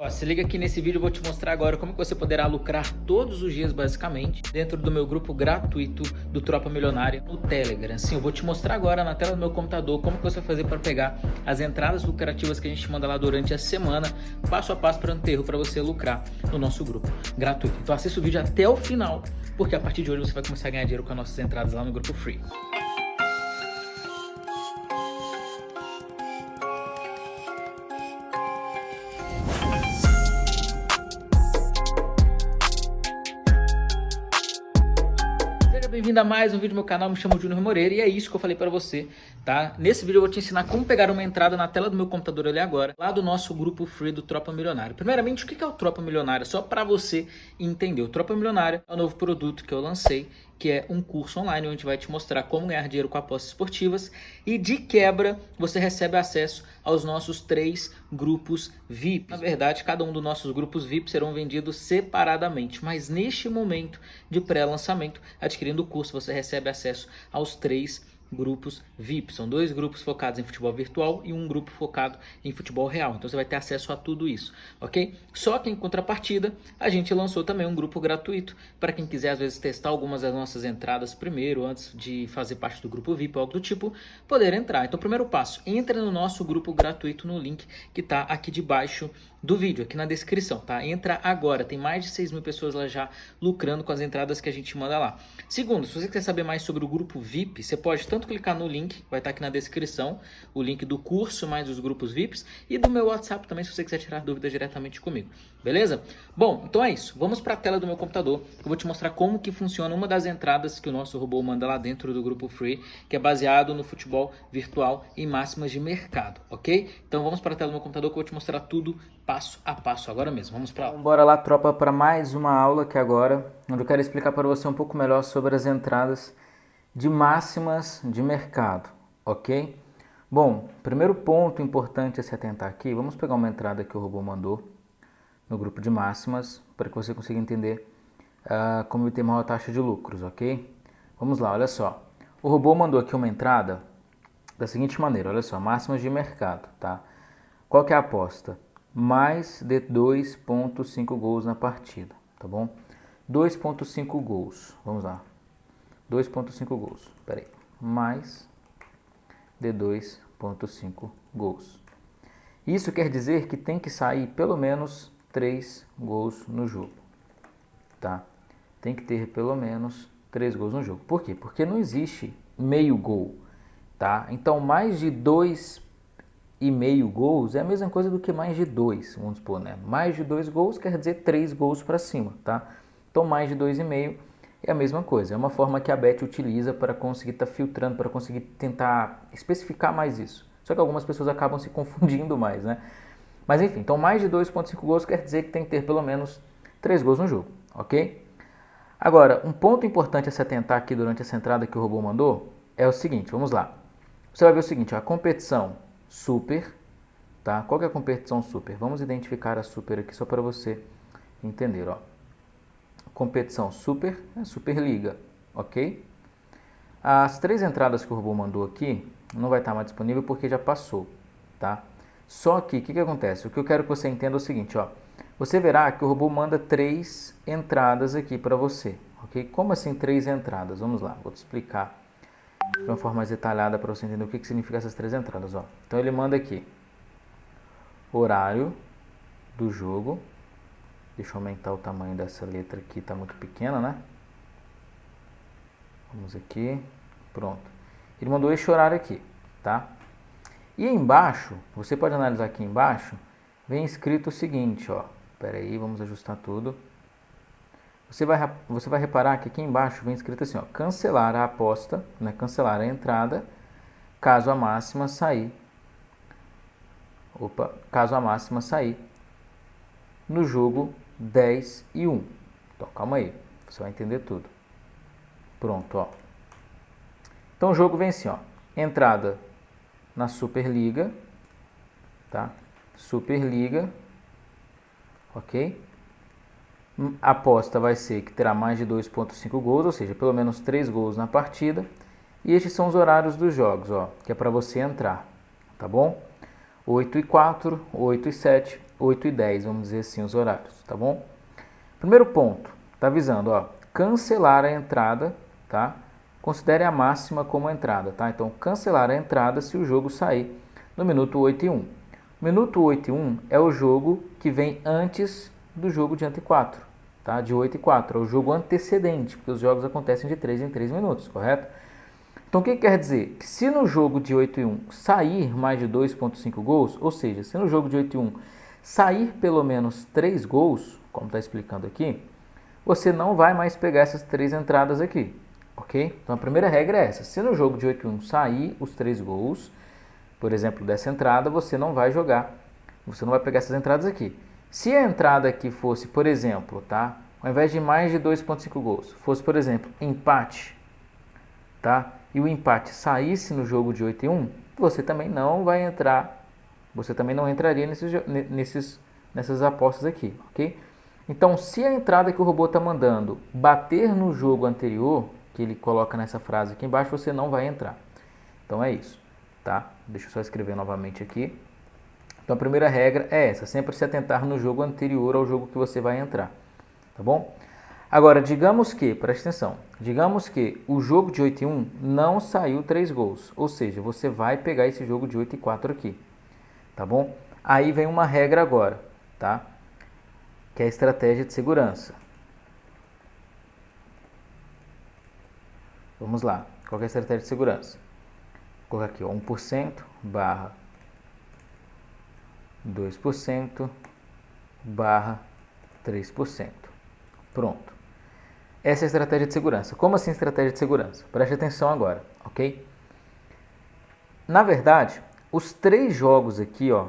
Ó, se liga que nesse vídeo eu vou te mostrar agora como você poderá lucrar todos os dias basicamente dentro do meu grupo gratuito do Tropa Milionária no Telegram. Sim, eu vou te mostrar agora na tela do meu computador como que você vai fazer para pegar as entradas lucrativas que a gente manda lá durante a semana, passo a passo para enterro para você lucrar no nosso grupo gratuito. Então assista o vídeo até o final, porque a partir de hoje você vai começar a ganhar dinheiro com as nossas entradas lá no grupo free. Bem-vindo a mais um vídeo do meu canal, me chamo Júnior Moreira e é isso que eu falei para você, tá? Nesse vídeo eu vou te ensinar como pegar uma entrada na tela do meu computador ali agora, lá do nosso grupo free do Tropa Milionário. Primeiramente, o que é o Tropa Milionário? Só para você entender. O Tropa Milionário é o novo produto que eu lancei que é um curso online onde vai te mostrar como ganhar dinheiro com apostas esportivas e de quebra você recebe acesso aos nossos três grupos VIP. Na verdade, cada um dos nossos grupos VIP serão vendidos separadamente, mas neste momento de pré-lançamento, adquirindo o curso, você recebe acesso aos três grupos VIP. São dois grupos focados em futebol virtual e um grupo focado em futebol real. Então você vai ter acesso a tudo isso, ok? Só que em contrapartida, a gente lançou também um grupo gratuito para quem quiser às vezes testar algumas das nossas entradas primeiro, antes de fazer parte do grupo VIP ou algo do tipo, poder entrar. Então primeiro passo, entre no nosso grupo gratuito no link que está aqui debaixo do vídeo, aqui na descrição, tá? Entra agora, tem mais de 6 mil pessoas lá já lucrando com as entradas que a gente manda lá. Segundo, se você quer saber mais sobre o grupo VIP, você pode tanto clicar no link, vai estar tá aqui na descrição, o link do curso mais os grupos VIPs e do meu WhatsApp também, se você quiser tirar dúvidas diretamente comigo, beleza? Bom, então é isso, vamos para a tela do meu computador, eu vou te mostrar como que funciona uma das entradas que o nosso robô manda lá dentro do grupo Free, que é baseado no futebol virtual e máximas de mercado, ok? Então vamos para a tela do meu computador que eu vou te mostrar tudo passo a passo agora mesmo. Vamos para então, Bora lá, tropa, para mais uma aula aqui agora, onde eu quero explicar para você um pouco melhor sobre as entradas de máximas de mercado, ok? Bom, primeiro ponto importante a se atentar aqui, vamos pegar uma entrada que o robô mandou no grupo de máximas, para que você consiga entender uh, como ter maior taxa de lucros, ok? Vamos lá, olha só. O robô mandou aqui uma entrada da seguinte maneira, olha só, máximas de mercado, tá? Qual que é a aposta? mais de 2.5 gols na partida, tá bom? 2.5 gols, vamos lá. 2.5 gols, peraí, mais de 2.5 gols. Isso quer dizer que tem que sair pelo menos 3 gols no jogo, tá? Tem que ter pelo menos 3 gols no jogo. Por quê? Porque não existe meio gol, tá? Então mais de 2 e meio gols é a mesma coisa do que mais de dois, vamos supor, né? Mais de dois gols quer dizer três gols para cima, tá? Então mais de dois e meio é a mesma coisa, é uma forma que a Bet utiliza para conseguir estar tá filtrando, para conseguir tentar especificar mais isso. Só que algumas pessoas acabam se confundindo mais, né? Mas enfim, então mais de 2.5 gols quer dizer que tem que ter pelo menos 3 gols no jogo, ok? Agora, um ponto importante a se atentar aqui durante essa entrada que o robô mandou é o seguinte, vamos lá. Você vai ver o seguinte, a competição super, tá? Qual é a competição super? Vamos identificar a super aqui só para você entender, ó. Competição super é Superliga, ok? As três entradas que o robô mandou aqui não vai estar mais disponível porque já passou, tá? Só que, o que, que acontece? O que eu quero que você entenda é o seguinte, ó. Você verá que o robô manda três entradas aqui para você, ok? Como assim três entradas? Vamos lá, vou te explicar de uma forma mais detalhada para você entender o que, que significa essas três entradas. Ó. Então ele manda aqui horário do jogo. Deixa eu aumentar o tamanho dessa letra aqui, está muito pequena, né? Vamos aqui, pronto. Ele mandou este horário aqui, tá? E embaixo, você pode analisar aqui embaixo, vem escrito o seguinte, ó. Espera aí, vamos ajustar tudo. Você vai, você vai reparar que aqui embaixo vem escrito assim, ó, cancelar a aposta, né, cancelar a entrada, caso a máxima sair, opa, caso a máxima sair, no jogo 10 e 1. Então, calma aí, você vai entender tudo. Pronto, ó. Então, o jogo vem assim, ó, entrada na Superliga, tá? Superliga, ok? a aposta vai ser que terá mais de 2.5 gols, ou seja, pelo menos 3 gols na partida. E estes são os horários dos jogos, ó, que é para você entrar, tá bom? 8 e 4, 8 e 7, 8 e 10, vamos dizer assim, os horários, tá bom? Primeiro ponto, tá avisando, ó, cancelar a entrada, tá? Considere a máxima como entrada, tá? Então, cancelar a entrada se o jogo sair no minuto 8 e 1. Minuto 8 e 1 é o jogo que vem antes do jogo de ante 4, tá? De 8 e 4, é o jogo antecedente, porque os jogos acontecem de 3 em 3 minutos, correto? Então, o que quer dizer? Que se no jogo de 8 e 1 sair mais de 2.5 gols, ou seja, se no jogo de 8 e 1 sair pelo menos 3 gols, como está explicando aqui, você não vai mais pegar essas três entradas aqui, ok? Então, a primeira regra é essa. Se no jogo de 8 e 1 sair os 3 gols, por exemplo, dessa entrada, você não vai jogar, você não vai pegar essas entradas aqui. Se a entrada aqui fosse, por exemplo, tá? Ao invés de mais de 2.5 gols, fosse, por exemplo, empate, tá? e o empate saísse no jogo de 8 e 1, você também não vai entrar, você também não entraria nesses, nesses, nessas apostas aqui, ok? Então, se a entrada que o robô está mandando bater no jogo anterior, que ele coloca nessa frase aqui embaixo, você não vai entrar. Então é isso, tá? Deixa eu só escrever novamente aqui. Então a primeira regra é essa, sempre se atentar no jogo anterior ao jogo que você vai entrar, tá bom? Agora, digamos que, presta atenção, digamos que o jogo de 8 e 1 não saiu 3 gols, ou seja, você vai pegar esse jogo de 8 e 4 aqui, tá bom? Aí vem uma regra agora, tá? Que é a estratégia de segurança. Vamos lá, qual é a estratégia de segurança? Vou colocar aqui, ó, 1% barra 2% barra 3%. Pronto. Essa é a estratégia de segurança. Como assim estratégia de segurança? Preste atenção agora, ok? Na verdade, os três jogos aqui, ó,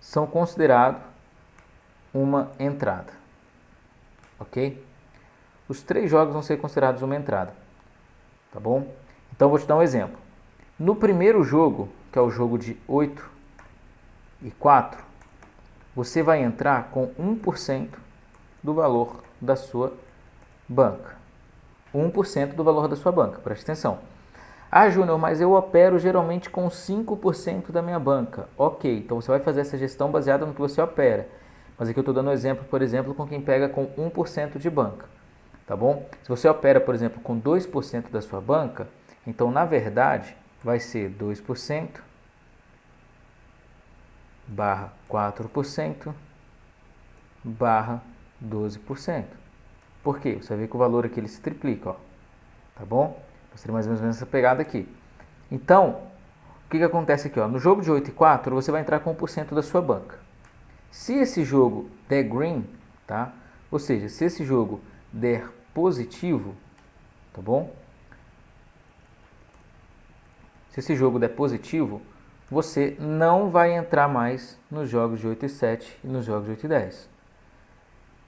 são considerados uma entrada, ok? Os três jogos vão ser considerados uma entrada, tá bom? Então, vou te dar um exemplo. No primeiro jogo, que é o jogo de 8 e 4, você vai entrar com 1% do valor da sua banca. 1% do valor da sua banca, preste atenção. Ah, Júnior, mas eu opero geralmente com 5% da minha banca. Ok, então você vai fazer essa gestão baseada no que você opera. Mas aqui eu estou dando um exemplo, por exemplo, com quem pega com 1% de banca. Tá bom? Se você opera, por exemplo, com 2% da sua banca, então na verdade vai ser 2% barra 4% barra 12%. Por quê? Você ver que o valor aqui ele se triplica, ó. Tá bom? Seria mais ou menos essa pegada aqui. Então, o que, que acontece aqui? Ó? No jogo de 8 e 4, você vai entrar com 1% da sua banca. Se esse jogo der green, tá? Ou seja, se esse jogo der positivo, tá bom? Se esse jogo der positivo, você não vai entrar mais nos jogos de 8 e 7 e nos jogos de 8 e 10.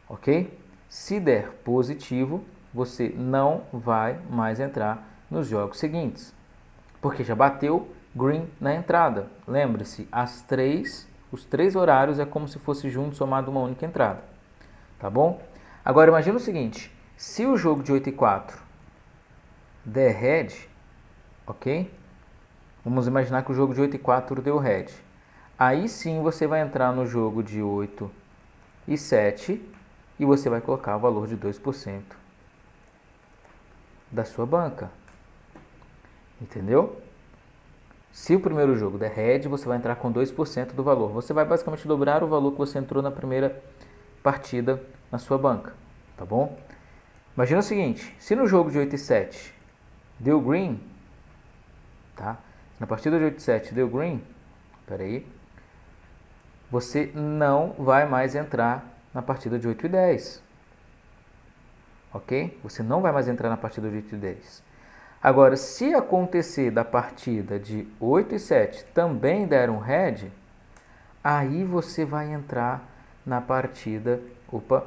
Ok? Se der positivo, você não vai mais entrar nos jogos seguintes, porque já bateu green na entrada. Lembre-se, as três, os três horários é como se fosse junto somado uma única entrada, tá bom? Agora imagina o seguinte, se o jogo de 8 e 4 der red, ok? Vamos imaginar que o jogo de 8 e 4 deu red. Aí sim você vai entrar no jogo de 8 e 7 e você vai colocar o valor de 2% da sua banca. Entendeu? Se o primeiro jogo der red, você vai entrar com 2% do valor. Você vai basicamente dobrar o valor que você entrou na primeira partida na sua banca, tá bom? Imagina o seguinte, se no jogo de 8 e 7 deu green, tá? Na partida de 8 e 7 deu green, peraí, você não vai mais entrar na partida de 8 e 10. Ok? Você não vai mais entrar na partida de 8 e 10. Agora, se acontecer da partida de 8 e 7 também der um red, aí você vai entrar na partida opa,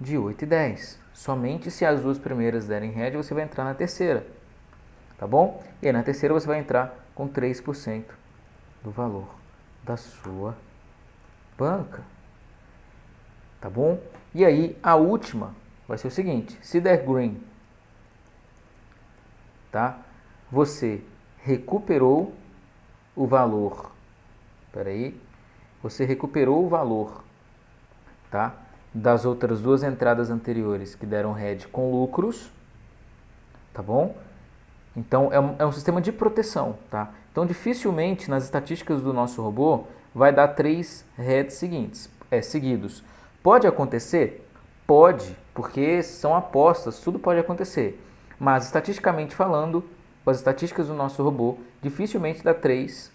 de 8 e 10. Somente se as duas primeiras derem red, você vai entrar na terceira. Tá bom? E aí, na terceira você vai entrar com 3% do valor da sua banca tá bom? E aí a última vai ser o seguinte, se der green, tá? Você recuperou o valor, peraí, você recuperou o valor tá? das outras duas entradas anteriores que deram head com lucros, tá bom? Então é um, é um sistema de proteção, tá? Então dificilmente nas estatísticas do nosso robô vai dar três heads seguintes, é, seguidos. Pode acontecer? Pode, porque são apostas, tudo pode acontecer. Mas estatisticamente falando, com as estatísticas do nosso robô, dificilmente dá três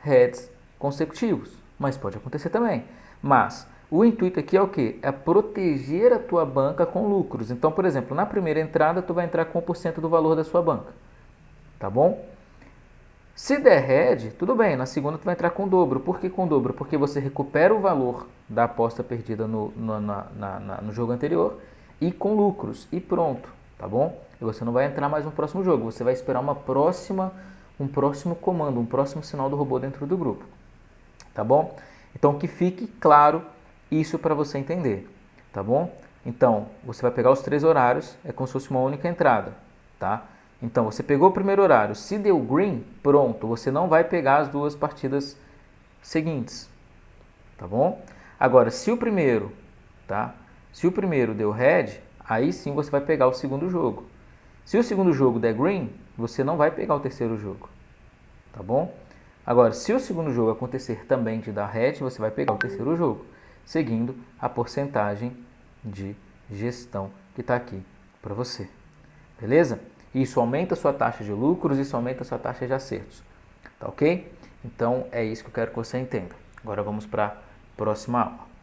heads consecutivos, mas pode acontecer também. Mas o intuito aqui é o que? É proteger a tua banca com lucros. Então, por exemplo, na primeira entrada, tu vai entrar com 1% do valor da sua banca. Tá bom? Se der head, tudo bem, na segunda tu vai entrar com dobro. Por que com dobro? Porque você recupera o valor da aposta perdida no, no, na, na, no jogo anterior e com lucros. E pronto, tá bom? E você não vai entrar mais no próximo jogo, você vai esperar uma próxima, um próximo comando, um próximo sinal do robô dentro do grupo. Tá bom? Então que fique claro isso para você entender, tá bom? Então, você vai pegar os três horários, é como se fosse uma única entrada, tá? Então, você pegou o primeiro horário, se deu green, pronto, você não vai pegar as duas partidas seguintes, tá bom? Agora, se o primeiro, tá? Se o primeiro deu red, aí sim você vai pegar o segundo jogo. Se o segundo jogo der green, você não vai pegar o terceiro jogo, tá bom? Agora, se o segundo jogo acontecer também de dar red, você vai pegar o terceiro jogo, seguindo a porcentagem de gestão que está aqui para você, beleza? Isso aumenta a sua taxa de lucros, isso aumenta a sua taxa de acertos. Tá ok? Então é isso que eu quero que você entenda. Agora vamos para a próxima aula.